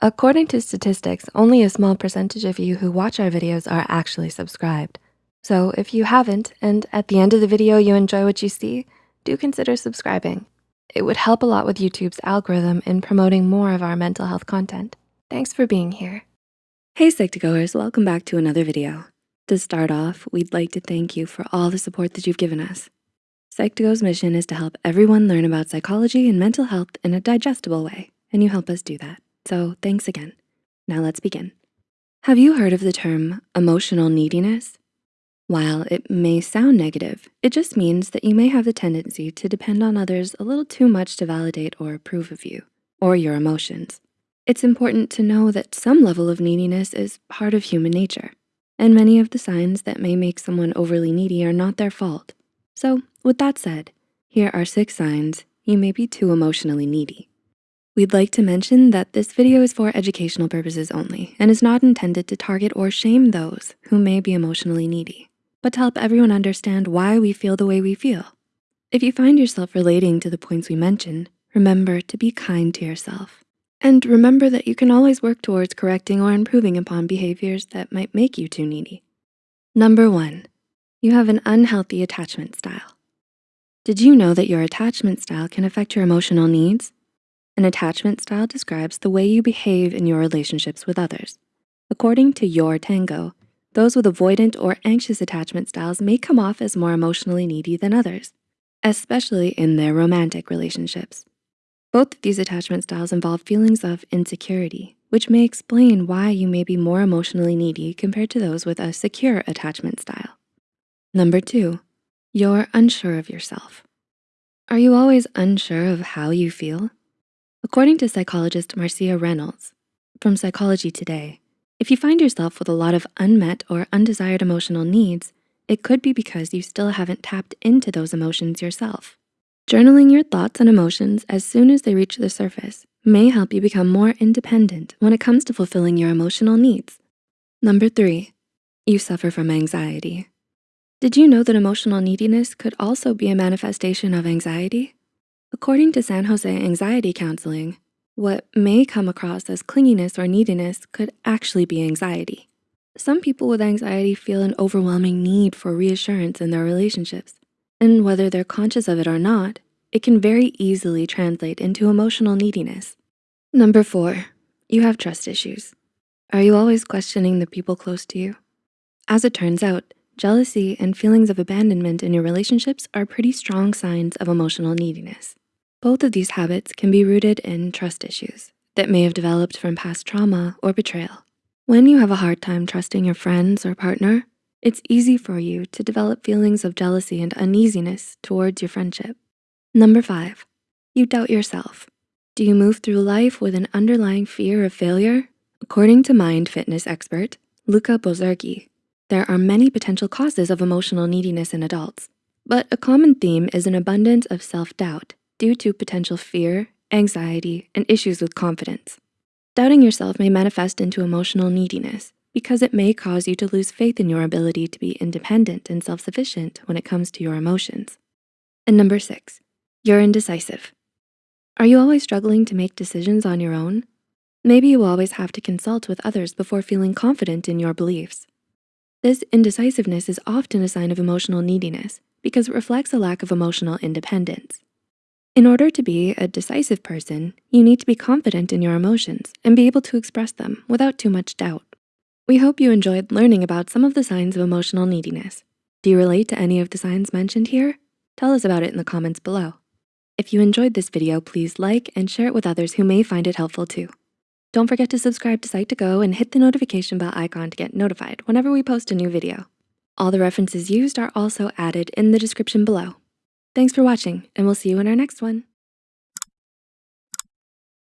According to statistics, only a small percentage of you who watch our videos are actually subscribed. So if you haven't, and at the end of the video you enjoy what you see, do consider subscribing. It would help a lot with YouTube's algorithm in promoting more of our mental health content. Thanks for being here. Hey Psych2Goers, welcome back to another video. To start off, we'd like to thank you for all the support that you've given us. Psych2Go's mission is to help everyone learn about psychology and mental health in a digestible way, and you help us do that. So thanks again. Now let's begin. Have you heard of the term emotional neediness? While it may sound negative, it just means that you may have the tendency to depend on others a little too much to validate or approve of you or your emotions. It's important to know that some level of neediness is part of human nature, and many of the signs that may make someone overly needy are not their fault. So with that said, here are six signs you may be too emotionally needy. We'd like to mention that this video is for educational purposes only and is not intended to target or shame those who may be emotionally needy, but to help everyone understand why we feel the way we feel. If you find yourself relating to the points we mentioned, remember to be kind to yourself. And remember that you can always work towards correcting or improving upon behaviors that might make you too needy. Number one, you have an unhealthy attachment style. Did you know that your attachment style can affect your emotional needs? An attachment style describes the way you behave in your relationships with others. According to Your Tango, those with avoidant or anxious attachment styles may come off as more emotionally needy than others, especially in their romantic relationships. Both of these attachment styles involve feelings of insecurity, which may explain why you may be more emotionally needy compared to those with a secure attachment style. Number two, you're unsure of yourself. Are you always unsure of how you feel? According to psychologist Marcia Reynolds from Psychology Today, if you find yourself with a lot of unmet or undesired emotional needs, it could be because you still haven't tapped into those emotions yourself. Journaling your thoughts and emotions as soon as they reach the surface may help you become more independent when it comes to fulfilling your emotional needs. Number three, you suffer from anxiety. Did you know that emotional neediness could also be a manifestation of anxiety? According to San Jose Anxiety Counseling, what may come across as clinginess or neediness could actually be anxiety. Some people with anxiety feel an overwhelming need for reassurance in their relationships. And whether they're conscious of it or not, it can very easily translate into emotional neediness. Number four, you have trust issues. Are you always questioning the people close to you? As it turns out, jealousy and feelings of abandonment in your relationships are pretty strong signs of emotional neediness. Both of these habits can be rooted in trust issues that may have developed from past trauma or betrayal. When you have a hard time trusting your friends or partner, it's easy for you to develop feelings of jealousy and uneasiness towards your friendship. Number five, you doubt yourself. Do you move through life with an underlying fear of failure? According to mind fitness expert, Luca Bozergi, there are many potential causes of emotional neediness in adults, but a common theme is an abundance of self-doubt due to potential fear, anxiety, and issues with confidence. Doubting yourself may manifest into emotional neediness because it may cause you to lose faith in your ability to be independent and self-sufficient when it comes to your emotions. And number six, you're indecisive. Are you always struggling to make decisions on your own? Maybe you always have to consult with others before feeling confident in your beliefs. This indecisiveness is often a sign of emotional neediness because it reflects a lack of emotional independence. In order to be a decisive person, you need to be confident in your emotions and be able to express them without too much doubt. We hope you enjoyed learning about some of the signs of emotional neediness. Do you relate to any of the signs mentioned here? Tell us about it in the comments below. If you enjoyed this video, please like and share it with others who may find it helpful too. Don't forget to subscribe to Psych2Go and hit the notification bell icon to get notified whenever we post a new video. All the references used are also added in the description below. Thanks for watching and we'll see you in our next one.